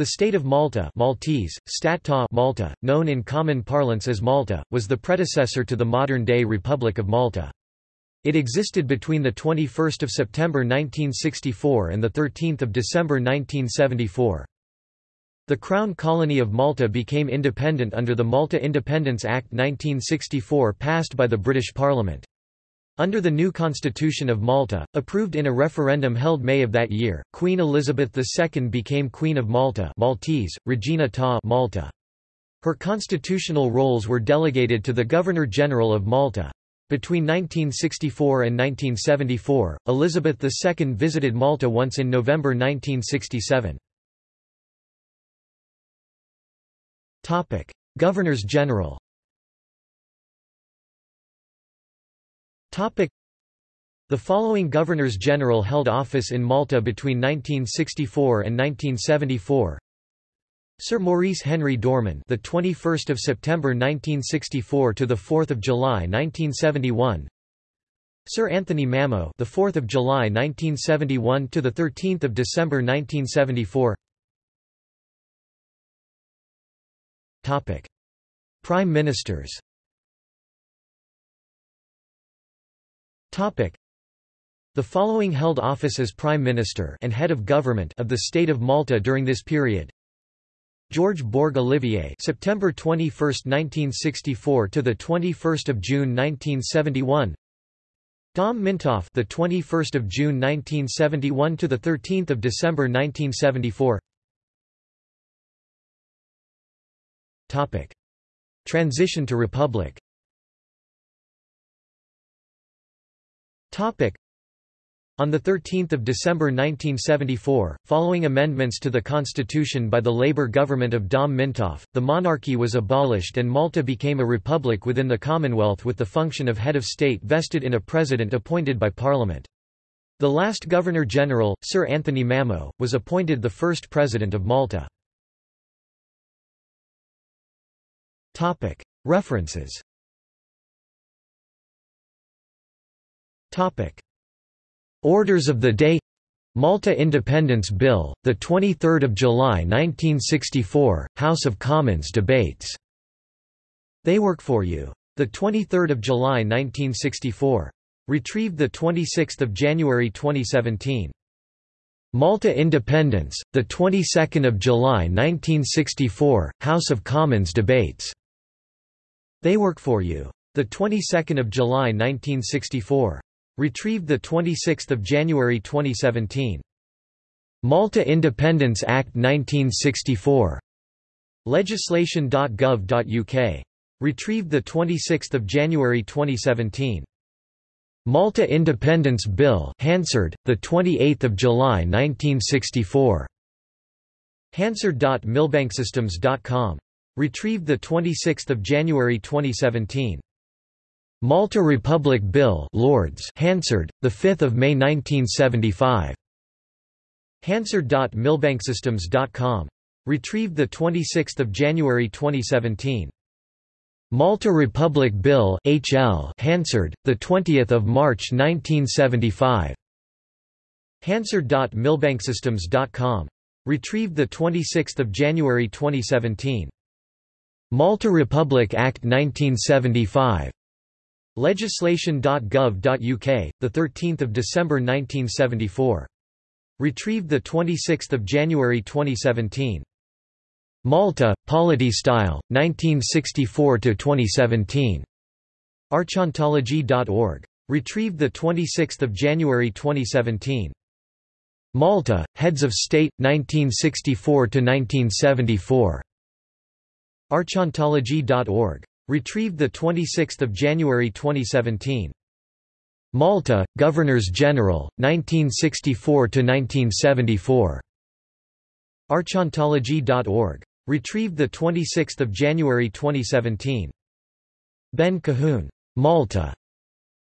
The state of Malta Maltese, Statta Malta, known in common parlance as Malta, was the predecessor to the modern-day Republic of Malta. It existed between 21 September 1964 and 13 December 1974. The Crown Colony of Malta became independent under the Malta Independence Act 1964 passed by the British Parliament. Under the new Constitution of Malta, approved in a referendum held May of that year, Queen Elizabeth II became Queen of Malta Maltese, Regina ta Malta. Her constitutional roles were delegated to the Governor-General of Malta. Between 1964 and 1974, Elizabeth II visited Malta once in November 1967. Governors-General The following governors-general held office in Malta between 1964 and 1974. Sir Maurice Henry Dorman, the 21st of September 1964 to the 4th of July 1971. Sir Anthony Mammo, the 4th of July 1971 to the 13th of December 1974. Topic: Prime Ministers. The following held office as Prime Minister and head of government of the state of Malta during this period. George Borg Olivier, September 21, 1964 to the 21st of June 1971. Dom Mintoff, the 21st of June 1971 to the 13th of December 1974. Topic: Transition to republic. Topic: on 13 December 1974, following amendments to the constitution by the Labour government of Dom Mintoff, the monarchy was abolished and Malta became a republic within the Commonwealth with the function of head of state vested in a president appointed by Parliament. The last Governor-General, Sir Anthony Mammo, was appointed the first President of Malta. References Orders of the Day Malta Independence Bill, 23 July 1964, House of Commons debates. They Work For You. 23 July 1964. Retrieved 26 January 2017. Malta Independence, 22 July 1964, House of Commons debates. They Work For You. The 22nd of July 1964. Retrieved the 26th of January 2017. Malta Independence Act 1964. Legislation.gov.uk. Retrieved the 26th of January 2017. Malta Independence Bill, Hansard, the 28th of July 1964. Hansard.millbanksystems.com. Retrieved 26 January 2017. Malta Republic Bill Lords Hansard, 5 May 1975. Hansard.millbanksystems.com. Retrieved 26 January 2017. Malta Republic Bill HL Hansard, 20 March 1975. Hansard.millbanksystems.com. Retrieved 26 January 2017. Malta Republic Act 1975. Legislation.gov.uk, 13 December 1974. Retrieved 26 January 2017. Malta, Polity Style, 1964–2017. Archontology.org. Retrieved 26 January 2017. Malta, Heads of State, 1964–1974. Archontology.org. Retrieved 26 January 2017. Malta, Governors-General, 1964–1974. Archontology.org. Retrieved 26 January 2017. Ben Cahoon. Malta.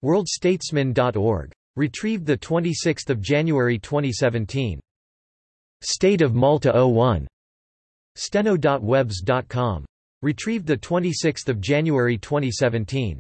WorldStatesmen.org. Retrieved 26 January 2017. State of Malta 01. Steno.webs.com. Retrieved 26 January 2017.